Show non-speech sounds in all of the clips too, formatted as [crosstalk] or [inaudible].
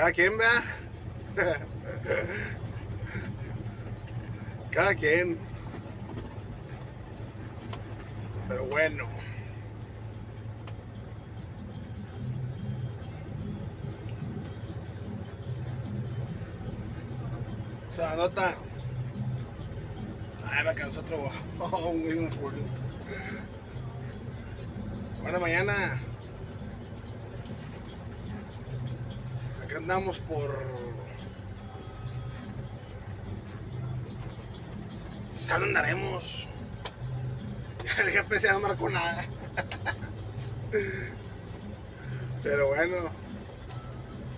Cada quien, vea. Cada quien. Pero bueno. Se anota. Ay, me alcanzó otro un un. Bueno, mañana. Andamos por. ¿A dónde andaremos? [laughs] El se no marcó nada. [laughs] Pero bueno.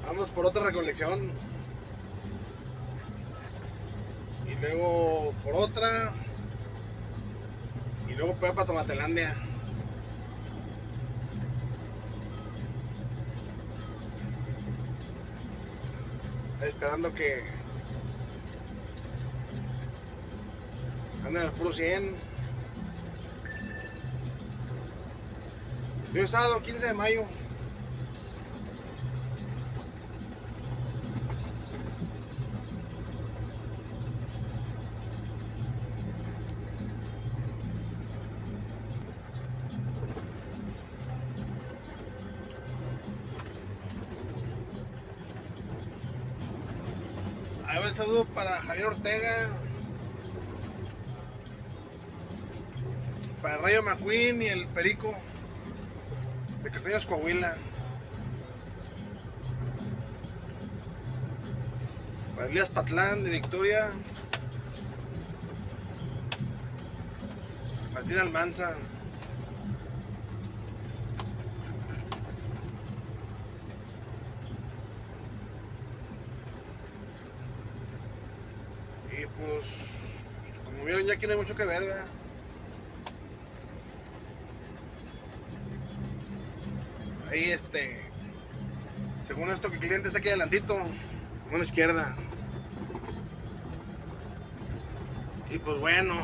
Vamos por otra recolección. Y luego por otra. Y luego para Tomatelandia. Esperando que anden al puro 100. Yo sábado 15 de mayo. El saludo para Javier Ortega. Para Rayo McQueen y el Perico de Castaños Coahuila. Para Elías Patlán de Victoria. Martín Almanza. Y pues, como vieron, ya aquí no hay mucho que ver, ¿verdad? Ahí este, según esto que el cliente está aquí adelantito, mano izquierda. Y pues bueno.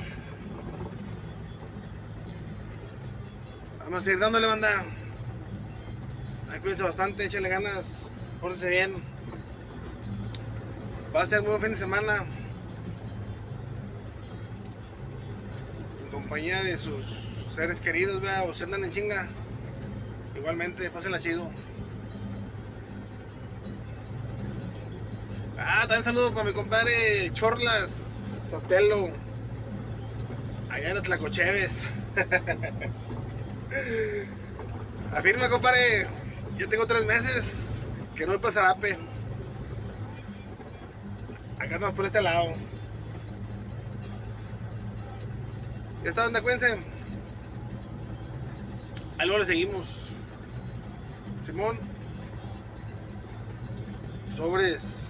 Vamos a ir dándole banda. Ahí cuídense bastante, échenle ganas, pórtense bien. Va a ser un buen fin de semana. Compañía de sus seres queridos, vea, o se andan en chinga. Igualmente, pásenla chido. Ah, también saludo para mi compadre Chorlas Sotelo. Allá en Tlacocheves. [laughs] Afirma, compadre. Yo tengo tres meses que no voy para Zarape. Acá estamos por este lado. Ya está, onda, cuídense. Ahí luego le seguimos. Simón. Sobres.